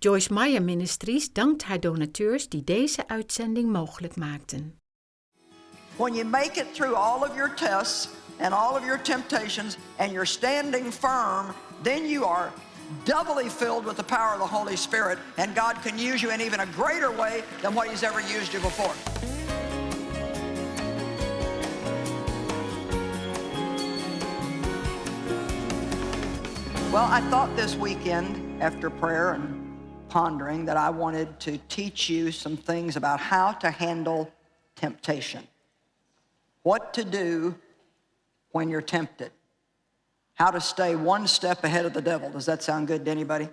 Joyce Meyer Ministries dankt haar donateurs die deze uitzending mogelijk maakten. When you make it through all of your tests and all of your temptations and you're standing firm, then you are doubly filled with the power of the Holy Spirit and God can use you in even a greater way than what he's ever used you before. Well, I thought this weekend after prayer and pondering that I wanted to teach you some things about how to handle temptation. What to do when you're tempted. How to stay one step ahead of the devil. Does that sound good to anybody?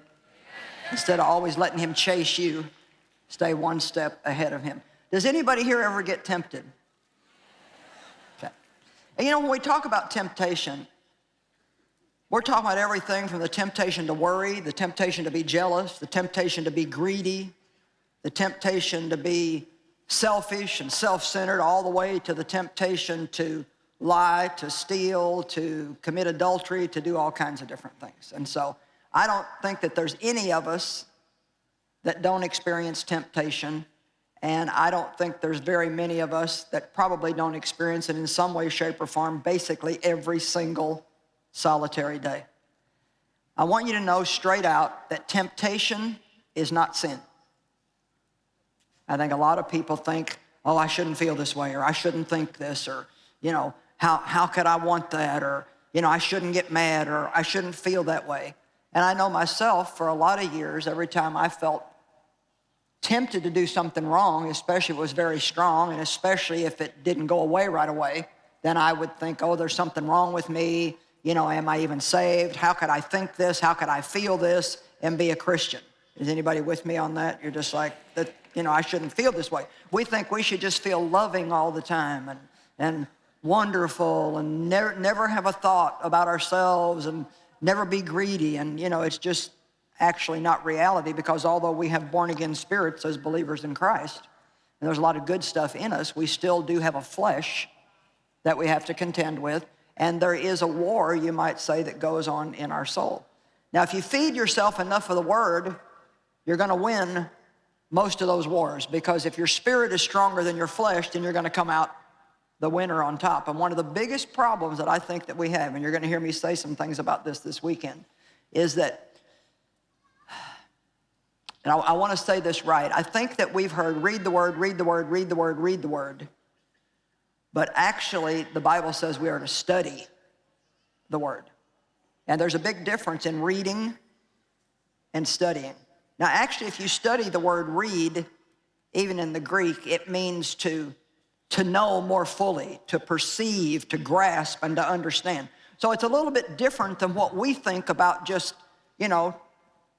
Instead of always letting him chase you, stay one step ahead of him. Does anybody here ever get tempted? Okay. And you know, when we talk about temptation, we're talking about everything from the temptation to worry, the temptation to be jealous, the temptation to be greedy, the temptation to be selfish and self-centered, all the way to the temptation to lie, to steal, to commit adultery, to do all kinds of different things. And so I don't think that there's any of us that don't experience temptation. And I don't think there's very many of us that probably don't experience it in some way, shape, or form, basically every single solitary day. I want you to know straight out that temptation is not sin. I think a lot of people think, oh, I shouldn't feel this way, or I shouldn't think this, or, you know, how, how could I want that, or, you know, I shouldn't get mad, or I shouldn't feel that way. And I know myself, for a lot of years, every time I felt tempted to do something wrong, especially if it was very strong, and especially if it didn't go away right away, then I would think, oh, there's something wrong with me, you know, am I even saved? How could I think this? How could I feel this and be a Christian? Is anybody with me on that? You're just like, that, you know, I shouldn't feel this way. We think we should just feel loving all the time and, and wonderful and never, never have a thought about ourselves and never be greedy. And, you know, it's just actually not reality because although we have born again spirits as believers in Christ, and there's a lot of good stuff in us, we still do have a flesh that we have to contend with. And there is a war, you might say, that goes on in our soul. Now, if you feed yourself enough of the Word, you're going to win most of those wars because if your spirit is stronger than your flesh, then you're going to come out the winner on top. And one of the biggest problems that I think that we have, and you're going to hear me say some things about this this weekend, is that, and I, I want to say this right, I think that we've heard read the Word, read the Word, read the Word, read the Word. But actually, the Bible says we are to study the Word. And there's a big difference in reading and studying. Now, actually, if you study the word read, even in the Greek, it means to, to know more fully, to perceive, to grasp, and to understand. So it's a little bit different than what we think about just, you know,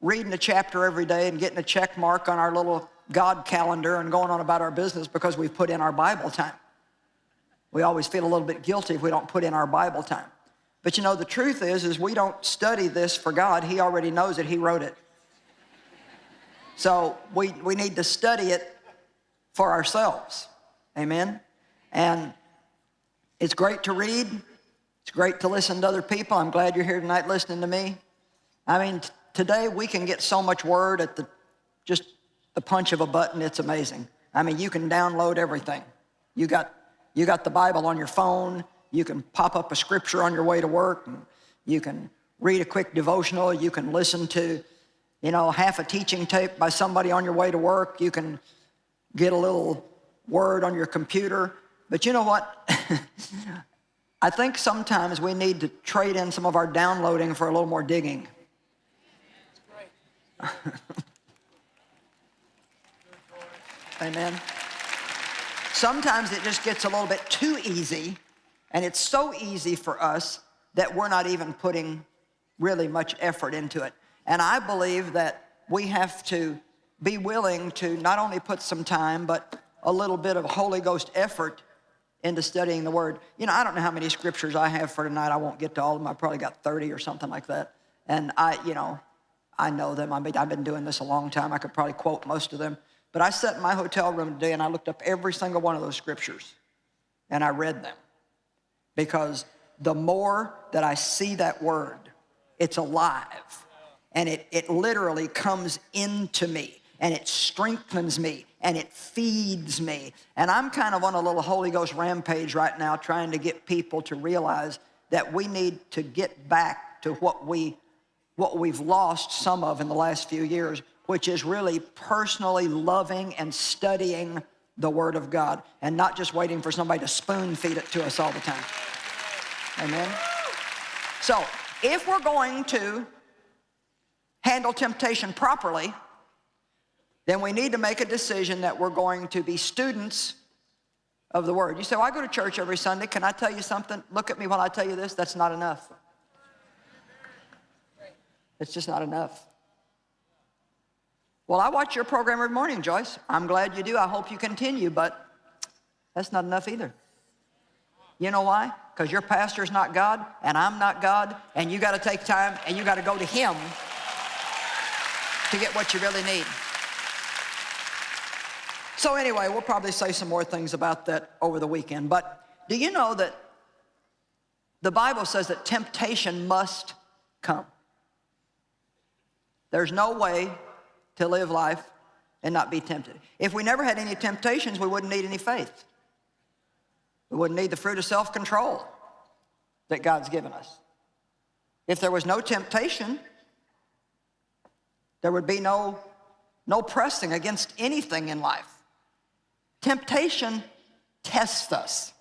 reading a chapter every day and getting a check mark on our little God calendar and going on about our business because we've put in our Bible time. We always feel a little bit guilty if we don't put in our Bible time. But you know, the truth is, is we don't study this for God. He already knows it. He wrote it. So we, we need to study it for ourselves. Amen? And it's great to read. It's great to listen to other people. I'm glad you're here tonight listening to me. I mean, today we can get so much word at the just the punch of a button. It's amazing. I mean, you can download everything. You got you got the Bible on your phone. You can pop up a scripture on your way to work. And you can read a quick devotional. You can listen to, you know, half a teaching tape by somebody on your way to work. You can get a little word on your computer. But you know what? I think sometimes we need to trade in some of our downloading for a little more digging. Amen. Sometimes it just gets a little bit too easy, and it's so easy for us that we're not even putting really much effort into it. And I believe that we have to be willing to not only put some time, but a little bit of Holy Ghost effort into studying the Word. You know, I don't know how many scriptures I have for tonight. I won't get to all of them. I probably got 30 or something like that. And I, you know, I know them. I mean, I've been doing this a long time. I could probably quote most of them. But I sat in my hotel room today and I looked up every single one of those scriptures and I read them. Because the more that I see that word, it's alive. and it, it literally comes into me and it strengthens me and it feeds me. And I'm kind of on a little Holy Ghost rampage right now trying to get people to realize that we need to get back to what, we, what we've lost some of in the last few years, which is really personally loving and studying the Word of God and not just waiting for somebody to spoon feed it to us all the time. Amen? So, if we're going to handle temptation properly, then we need to make a decision that we're going to be students of the Word. You say, well, I go to church every Sunday. Can I tell you something? Look at me while I tell you this. That's not enough. It's just not enough. Well, I watch your program every morning, Joyce. I'm glad you do. I hope you continue, but that's not enough either. You know why? Because your pastor's not God, and I'm not God, and you got to take time and you got to go to Him to get what you really need. So anyway, we'll probably say some more things about that over the weekend. But do you know that the Bible says that temptation must come? There's no way to live life and not be tempted. If we never had any temptations, we wouldn't need any faith. We wouldn't need the fruit of self-control that God's given us. If there was no temptation, there would be no, no pressing against anything in life. Temptation tests us.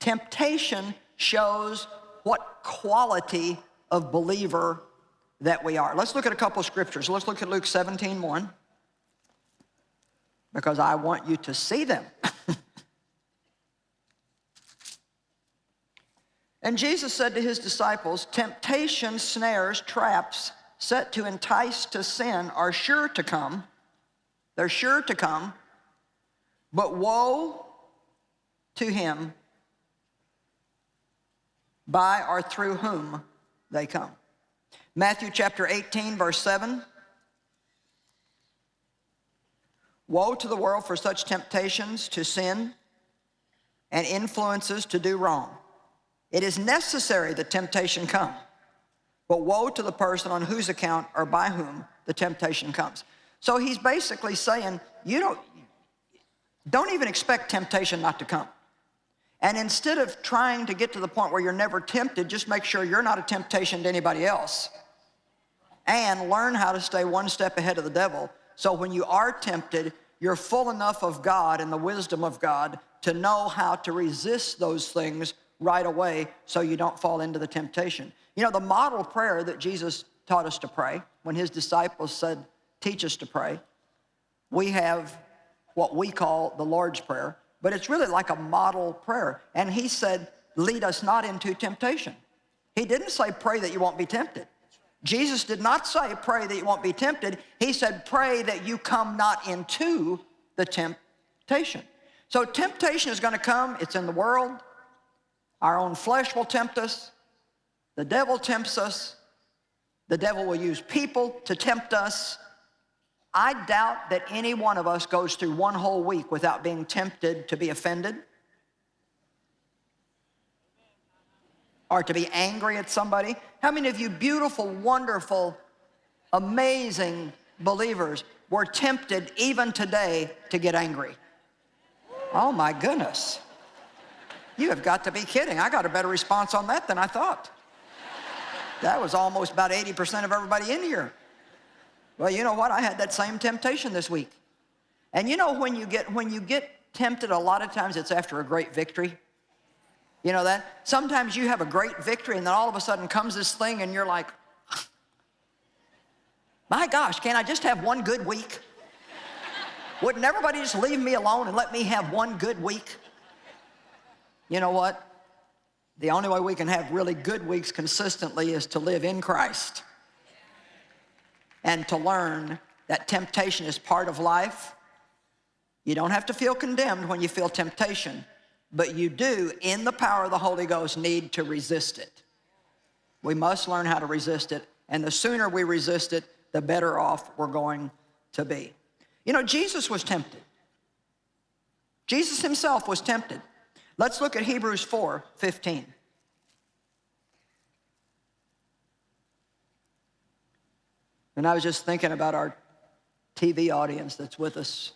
Temptation shows what quality of believer that we are. Let's look at a couple of scriptures. Let's look at Luke 17, 1, because I want you to see them. and Jesus said to his disciples, temptation, snares, traps set to entice to sin are sure to come. They're sure to come. But woe to him by or through whom they come. Matthew chapter 18, verse 7. Woe to the world for such temptations to sin and influences to do wrong. It is necessary that temptation come, but woe to the person on whose account or by whom the temptation comes. So he's basically saying, you don't, don't even expect temptation not to come. And instead of trying to get to the point where you're never tempted, just make sure you're not a temptation to anybody else. And learn how to stay one step ahead of the devil. So when you are tempted, you're full enough of God and the wisdom of God to know how to resist those things right away so you don't fall into the temptation. You know, the model prayer that Jesus taught us to pray when his disciples said, teach us to pray, we have what we call the Lord's Prayer but it's really like a model prayer. And he said, lead us not into temptation. He didn't say pray that you won't be tempted. Jesus did not say pray that you won't be tempted. He said pray that you come not into the temptation. So temptation is gonna come, it's in the world. Our own flesh will tempt us. The devil tempts us. The devil will use people to tempt us. I doubt that any one of us goes through one whole week without being tempted to be offended or to be angry at somebody. How many of you beautiful, wonderful, amazing believers were tempted even today to get angry? Oh my goodness. You have got to be kidding. I got a better response on that than I thought. That was almost about 80% of everybody in here. Well, you know what? I had that same temptation this week. And you know when you get when you get tempted a lot of times it's after a great victory. You know that? Sometimes you have a great victory and then all of a sudden comes this thing and you're like, my gosh, can't I just have one good week? Wouldn't everybody just leave me alone and let me have one good week? You know what? The only way we can have really good weeks consistently is to live in Christ and to learn that temptation is part of life. You don't have to feel condemned when you feel temptation, but you do, in the power of the Holy Ghost, need to resist it. We must learn how to resist it, and the sooner we resist it, the better off we're going to be. You know, Jesus was tempted. Jesus himself was tempted. Let's look at Hebrews 4, 15. And I was just thinking about our TV audience that's with us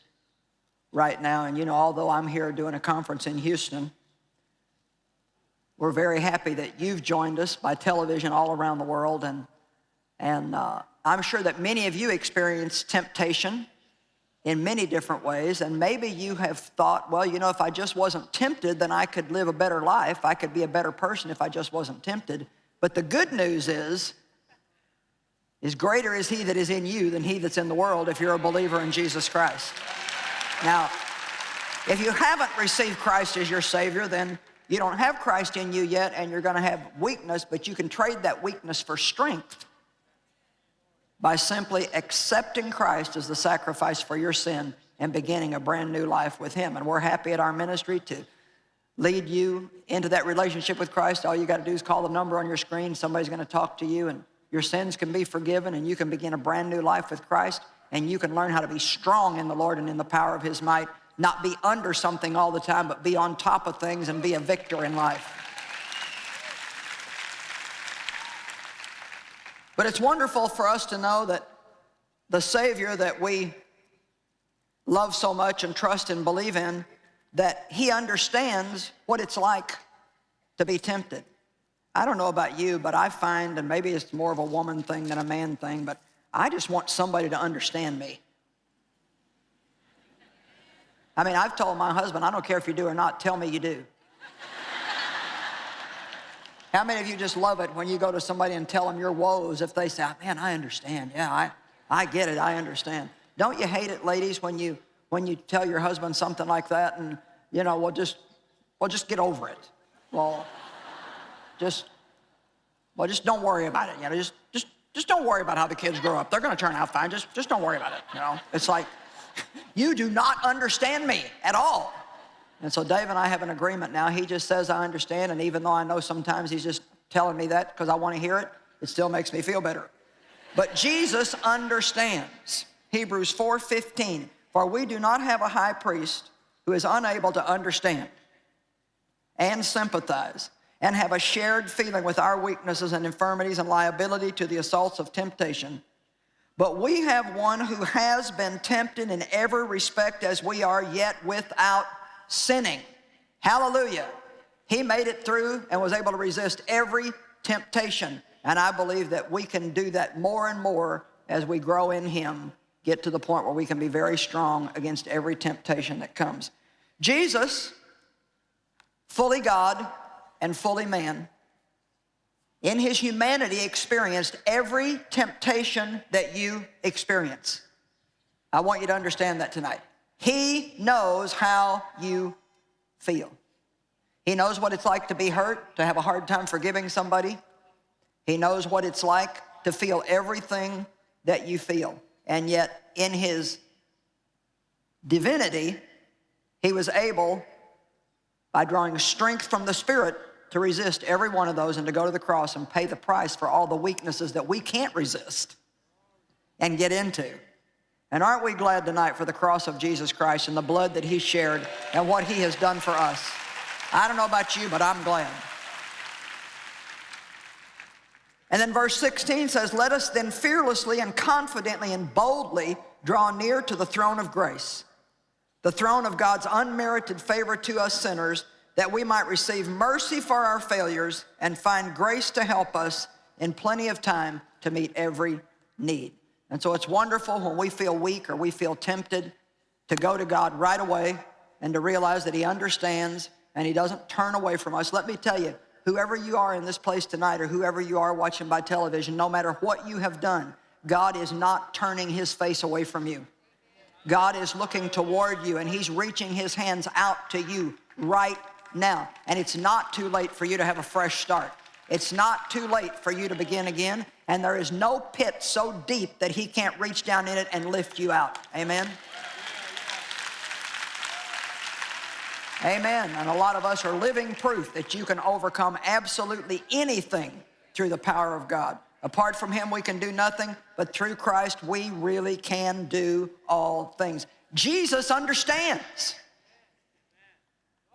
right now. And you know, although I'm here doing a conference in Houston, we're very happy that you've joined us by television all around the world. And, and uh, I'm sure that many of you experience temptation in many different ways. And maybe you have thought, well, you know, if I just wasn't tempted, then I could live a better life. I could be a better person if I just wasn't tempted. But the good news is, is greater is he that is in you than he that's in the world if you're a believer in Jesus Christ. Now, if you haven't received Christ as your Savior, then you don't have Christ in you yet and you're gonna have weakness, but you can trade that weakness for strength by simply accepting Christ as the sacrifice for your sin and beginning a brand new life with Him. And we're happy at our ministry to lead you into that relationship with Christ. All you got to do is call the number on your screen. Somebody's going to talk to you, and your sins can be forgiven, and you can begin a brand new life with Christ. And you can learn how to be strong in the Lord and in the power of His might, not be under something all the time, but be on top of things and be a victor in life. But it's wonderful for us to know that the Savior that we love so much and trust and believe in, that He understands what it's like to be tempted. I don't know about you, but I find, and maybe it's more of a woman thing than a man thing, but I just want somebody to understand me. I mean, I've told my husband, I don't care if you do or not, tell me you do. How many of you just love it when you go to somebody and tell them your woes if they say, man, I understand. Yeah, I, I get it. I understand. Don't you hate it, ladies, when you, when you tell your husband something like that and, you know, well, just, well, just get over it. Well, just, well, just don't worry about it. You know, just, just, just don't worry about how the kids grow up. They're going to turn out fine. Just, just don't worry about it. You know, it's like, you do not understand me at all. And so Dave and I have an agreement now. He just says, I understand. And even though I know sometimes he's just telling me that because I want to hear it, it still makes me feel better. But Jesus understands. Hebrews 4.15, for we do not have a high priest who is unable to understand and sympathize and have a shared feeling with our weaknesses and infirmities and liability to the assaults of temptation. But we have one who has been tempted in every respect as we are, yet without sinning. Hallelujah. He made it through and was able to resist every temptation. And I believe that we can do that more and more as we grow in Him, get to the point where we can be very strong against every temptation that comes. Jesus, fully God and fully man, in his humanity experienced every temptation that you experience. I want you to understand that tonight. He knows how you feel. He knows what it's like to be hurt, to have a hard time forgiving somebody. He knows what it's like to feel everything that you feel. And yet, in his divinity, he was able, by drawing strength from the Spirit, to resist every one of those and to go to the cross and pay the price for all the weaknesses that we can't resist and get into. And aren't we glad tonight for the cross of Jesus Christ and the blood that he shared and what he has done for us? I don't know about you, but I'm glad. And then verse 16 says, Let us then fearlessly and confidently and boldly draw near to the throne of grace, the throne of God's unmerited favor to us sinners, that we might receive mercy for our failures and find grace to help us in plenty of time to meet every need. And so it's wonderful when we feel weak or we feel tempted to go to God right away and to realize that He understands and He doesn't turn away from us. Let me tell you, whoever you are in this place tonight or whoever you are watching by television, no matter what you have done, God is not turning His face away from you. God is looking toward you and He's reaching His hands out to you right now. And it's not too late for you to have a fresh start. It's not too late for you to begin again and there is no pit so deep that he can't reach down in it and lift you out. Amen? Amen. And a lot of us are living proof that you can overcome absolutely anything through the power of God. Apart from him, we can do nothing, but through Christ, we really can do all things. Jesus understands.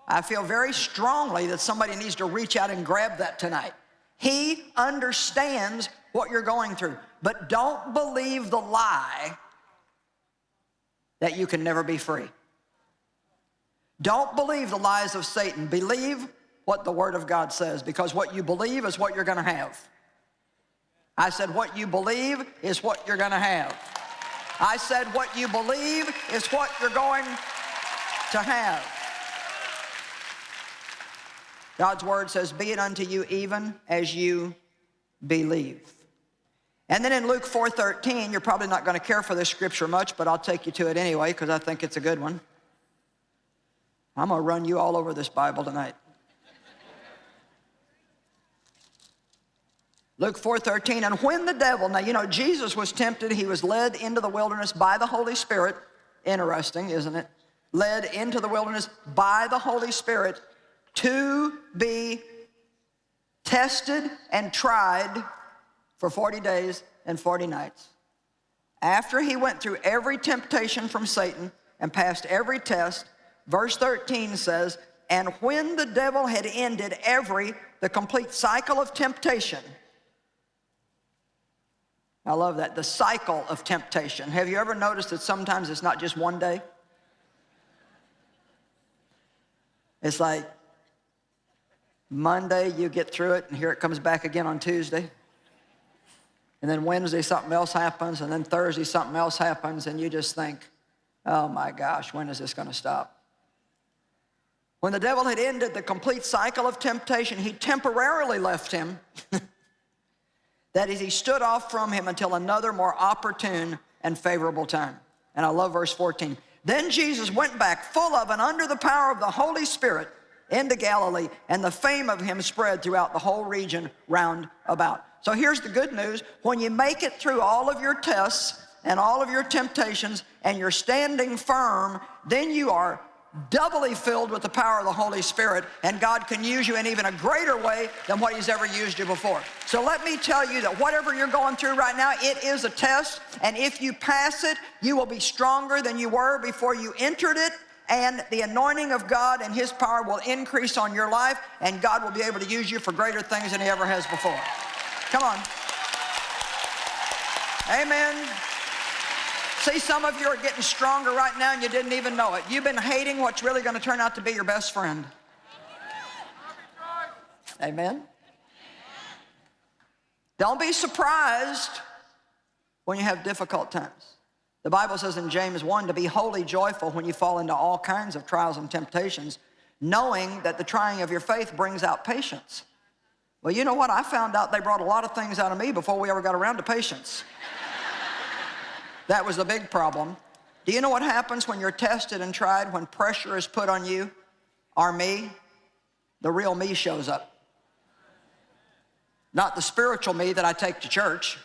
I feel very strongly that somebody needs to reach out and grab that tonight. He understands what you're going through. But don't believe the lie that you can never be free. Don't believe the lies of Satan. Believe what the Word of God says because what you believe is what you're going to have. I said, what you believe is what you're going to have. I said, what you believe is what you're going to have. God's Word says, be it unto you even as you believe. And then in Luke 4.13, you're probably not going to care for this scripture much, but I'll take you to it anyway because I think it's a good one. I'm going to run you all over this Bible tonight. Luke 4.13, and when the devil, now you know Jesus was tempted, he was led into the wilderness by the Holy Spirit. Interesting, isn't it? Led into the wilderness by the Holy Spirit to be tested and tried for 40 days and 40 nights. After he went through every temptation from Satan and passed every test, verse 13 says, and when the devil had ended every, the complete cycle of temptation, I love that, the cycle of temptation. Have you ever noticed that sometimes it's not just one day? It's like Monday you get through it and here it comes back again on Tuesday. And then Wednesday something else happens and then Thursday something else happens and you just think, oh my gosh, when is this going to stop? When the devil had ended the complete cycle of temptation, he temporarily left him That is, he stood off from him until another more opportune and favorable time. And I love verse 14. Then Jesus went back full of and under the power of the Holy Spirit into Galilee, and the fame of him spread throughout the whole region round about. So here's the good news. When you make it through all of your tests and all of your temptations and you're standing firm, then you are doubly filled with the power of the Holy Spirit, and God can use you in even a greater way than what He's ever used you before. So let me tell you that whatever you're going through right now, it is a test, and if you pass it, you will be stronger than you were before you entered it, and the anointing of God and His power will increase on your life, and God will be able to use you for greater things than He ever has before. Come on. Amen. See, some of you are getting stronger right now and you didn't even know it. You've been hating what's really going to turn out to be your best friend. Amen. Don't be surprised when you have difficult times. The Bible says in James 1 to be wholly joyful when you fall into all kinds of trials and temptations, knowing that the trying of your faith brings out patience. Well, you know what? I found out they brought a lot of things out of me before we ever got around to patience. That was the big problem. Do you know what happens when you're tested and tried, when pressure is put on you or me? The real me shows up. Not the spiritual me that I take to church.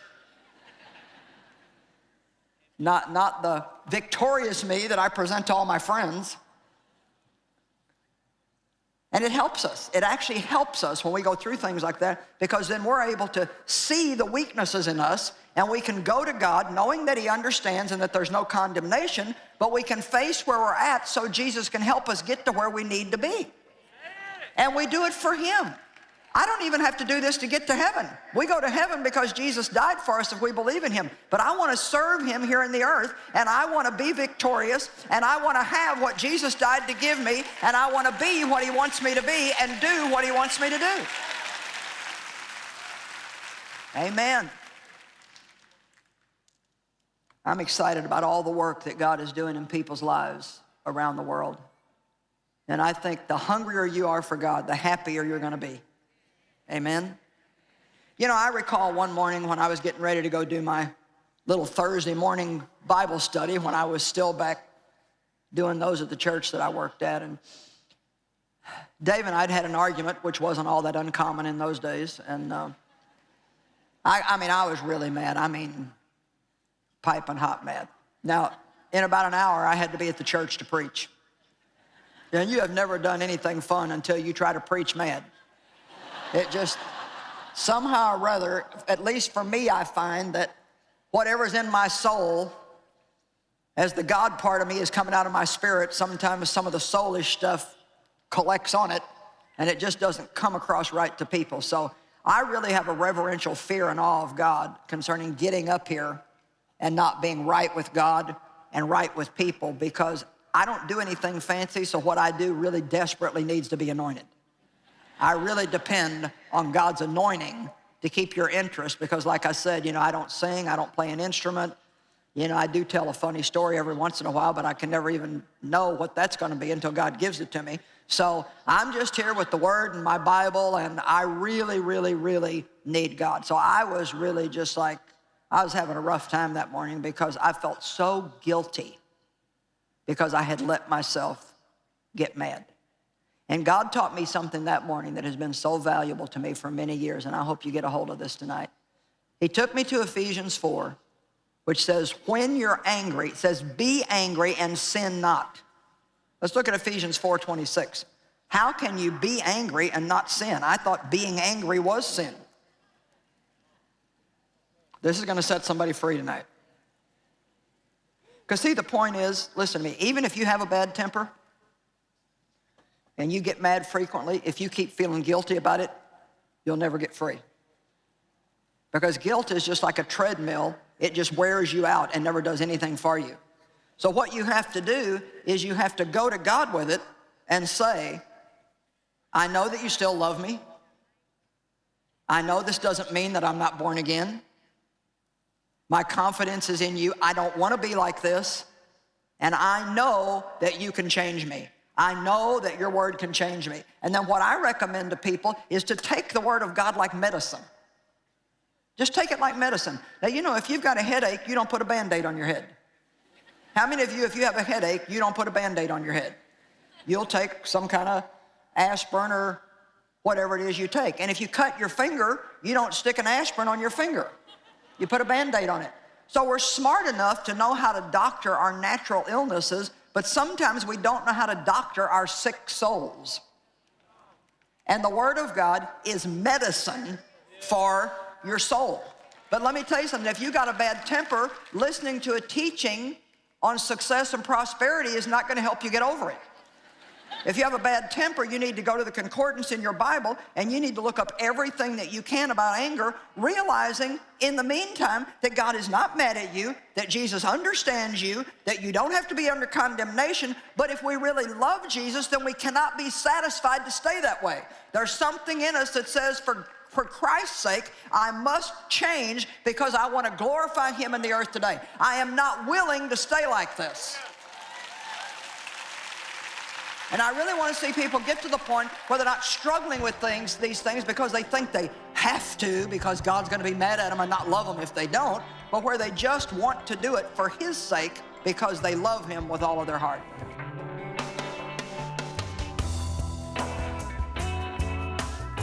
Not, not the victorious me that I present to all my friends. And it helps us. It actually helps us when we go through things like that because then we're able to see the weaknesses in us and we can go to God knowing that He understands and that there's no condemnation, but we can face where we're at so Jesus can help us get to where we need to be. And we do it for Him. I don't even have to do this to get to heaven. We go to heaven because Jesus died for us if we believe in Him. But I want to serve Him here in the earth, and I want to be victorious, and I want to have what Jesus died to give me, and I want to be what He wants me to be and do what He wants me to do. Amen. I'm excited about all the work that God is doing in people's lives around the world. And I think the hungrier you are for God, the happier you're going to be. Amen? You know, I recall one morning when I was getting ready to go do my little Thursday morning Bible study when I was still back doing those at the church that I worked at. And Dave and I'd had an argument, which wasn't all that uncommon in those days. And uh, I, I mean, I was really mad. I mean, piping hot mad. Now, in about an hour, I had to be at the church to preach. And you have never done anything fun until you try to preach mad. It just, somehow or rather, at least for me, I find that whatever's in my soul, as the God part of me is coming out of my spirit, sometimes some of the soulish stuff collects on it, and it just doesn't come across right to people. So I really have a reverential fear and awe of God concerning getting up here and not being right with God and right with people because I don't do anything fancy, so what I do really desperately needs to be anointed. I really depend on God's anointing to keep your interest because like I said, you know, I don't sing, I don't play an instrument. You know, I do tell a funny story every once in a while, but I can never even know what that's gonna be until God gives it to me. So I'm just here with the word and my Bible and I really, really, really need God. So I was really just like, I was having a rough time that morning because I felt so guilty because I had let myself get mad. And God taught me something that morning that has been so valuable to me for many years, and I hope you get a hold of this tonight. He took me to Ephesians 4, which says, when you're angry, it says, be angry and sin not. Let's look at Ephesians 4, 26. How can you be angry and not sin? I thought being angry was sin. This is gonna set somebody free tonight. Because see, the point is, listen to me, even if you have a bad temper, and you get mad frequently, if you keep feeling guilty about it, you'll never get free. Because guilt is just like a treadmill. It just wears you out and never does anything for you. So what you have to do is you have to go to God with it and say, I know that you still love me. I know this doesn't mean that I'm not born again. My confidence is in you. I don't want to be like this. And I know that you can change me. I know that your word can change me. And then what I recommend to people is to take the word of God like medicine. Just take it like medicine. Now, you know, if you've got a headache, you don't put a Band-Aid on your head. How many of you, if you have a headache, you don't put a Band-Aid on your head? You'll take some kind of aspirin or whatever it is you take. And if you cut your finger, you don't stick an aspirin on your finger. You put a Band-Aid on it. So we're smart enough to know how to doctor our natural illnesses but sometimes we don't know how to doctor our sick souls. And the Word of God is medicine for your soul. But let me tell you something, if you got a bad temper, listening to a teaching on success and prosperity is not gonna help you get over it. If you have a bad temper, you need to go to the concordance in your Bible and you need to look up everything that you can about anger, realizing in the meantime that God is not mad at you, that Jesus understands you, that you don't have to be under condemnation, but if we really love Jesus, then we cannot be satisfied to stay that way. There's something in us that says, for for Christ's sake, I must change because I want to glorify Him in the earth today. I am not willing to stay like this. And I really want to see people get to the point where they're not struggling with things, these things because they think they have to because God's going to be mad at them and not love them if they don't, but where they just want to do it for His sake because they love Him with all of their heart.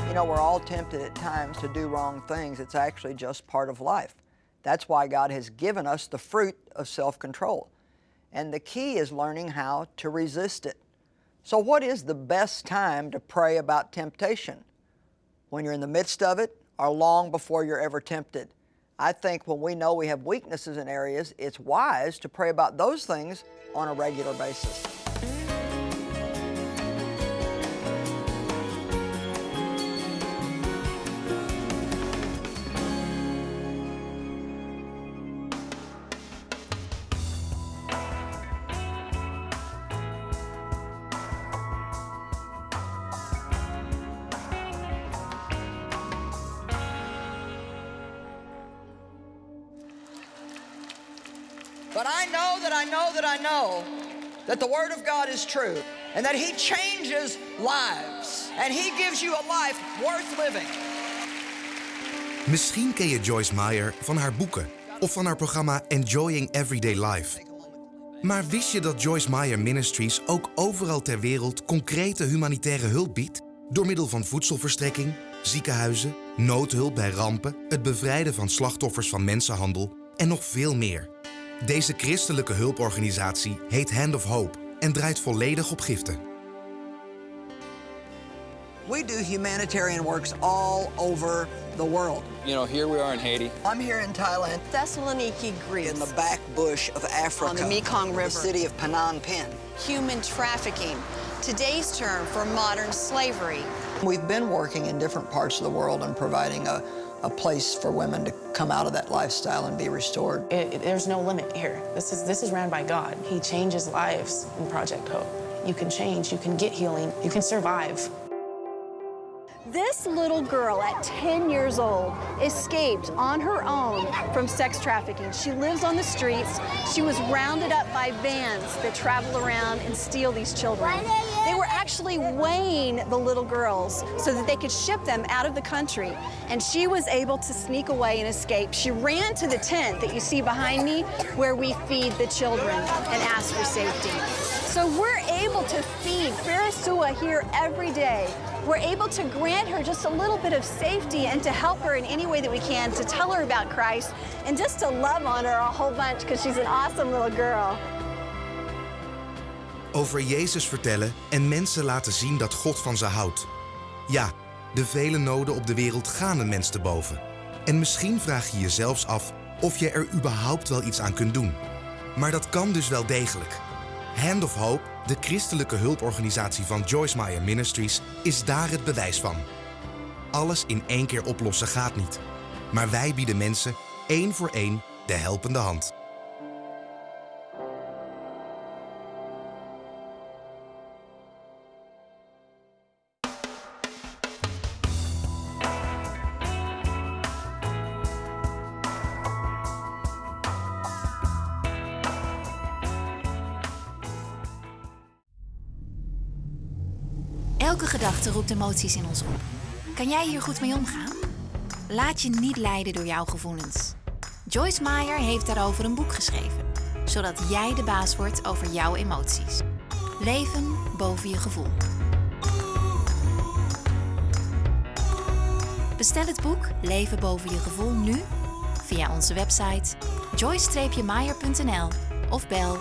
You know, we're all tempted at times to do wrong things. It's actually just part of life. That's why God has given us the fruit of self-control. And the key is learning how to resist it. So what is the best time to pray about temptation? When you're in the midst of it or long before you're ever tempted? I think when we know we have weaknesses in areas, it's wise to pray about those things on a regular basis. Know that the Word of God is true and that He changes lives and He gives you a life worth living. Misschien ken je Joyce Meyer van haar boeken of van haar programma Enjoying Everyday Life. Maar wist je dat Joyce Meyer Ministries ook overal ter wereld concrete humanitaire hulp biedt? Door middel van voedselverstrekking, ziekenhuizen, noodhulp bij rampen, het bevrijden van slachtoffers van mensenhandel en nog veel meer. Deze christelijke hulporganisatie heet Hand of Hope en draait volledig op giften. We do humanitarian works all over the world. You know, here we are in Haiti. I'm here in Thailand, Thessaloniki, Greece. in the back bush of Africa, On the Mekong River. the city of Phnom Penh. Human trafficking, today's term for modern slavery. We've been working in different parts of the world and providing a, a place for women to come out of that lifestyle and be restored. It, it- there's no limit here. This is this is ran by God. He changes lives in Project Hope. You can change. You can get healing. You can survive. This little girl at 10 years old escaped on her own from sex trafficking. She lives on the streets. She was rounded up by vans that travel around and steal these children. They were actually weighing the little girls so that they could ship them out of the country. And she was able to sneak away and escape. She ran to the tent that you see behind me where we feed the children and ask for safety. So we're able to feed Farisua here every day. We're able to grant her just a little bit of safety and to help her in any way that we can, to tell her about Christ, and just to love on her a whole bunch because she's an awesome little girl. Over Jezus vertellen en mensen laten zien dat God van ze houdt. Ja, de vele noden op de wereld gaan een mens te boven. En misschien vraag je je zelfs af of je er überhaupt wel iets aan kunt doen. Maar dat kan dus wel degelijk. Hand of Hope, de christelijke hulporganisatie van Joyce Meyer Ministries, is daar het bewijs van. Alles in één keer oplossen gaat niet. Maar wij bieden mensen één voor één de helpende hand. Emoties in ons op. Kan jij hier goed mee omgaan? Laat je niet leiden door jouw gevoelens. Joyce Meyer heeft daarover een boek geschreven, zodat jij de baas wordt over jouw emoties. Leven boven je gevoel. Bestel het boek Leven boven je gevoel nu via onze website joyce-meyer.nl of bel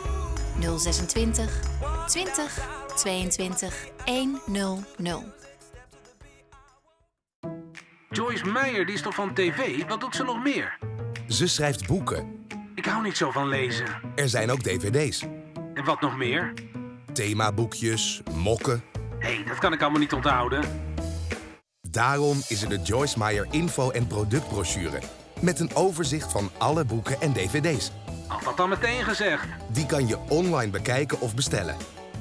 026 20 22 100. Joyce Meyer, die is toch van tv? Wat doet ze nog meer? Ze schrijft boeken. Ik hou niet zo van lezen. Er zijn ook dvd's. En wat nog meer? Themaboekjes, mokken. Hé, hey, dat kan ik allemaal niet onthouden. Daarom is er de Joyce Meyer info- en productbrochure. Met een overzicht van alle boeken en dvd's. Had dat dan meteen gezegd. Die kan je online bekijken of bestellen.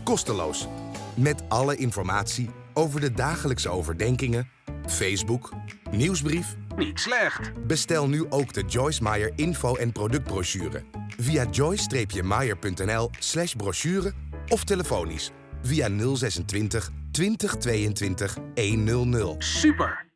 Kosteloos. Met alle informatie over de dagelijkse overdenkingen, Facebook, nieuwsbrief. Niet slecht. Bestel nu ook de Joyce Meyer info- en productbrochure. Via joyce-meyer.nl slash brochure of telefonisch via 026 2022 100. Super.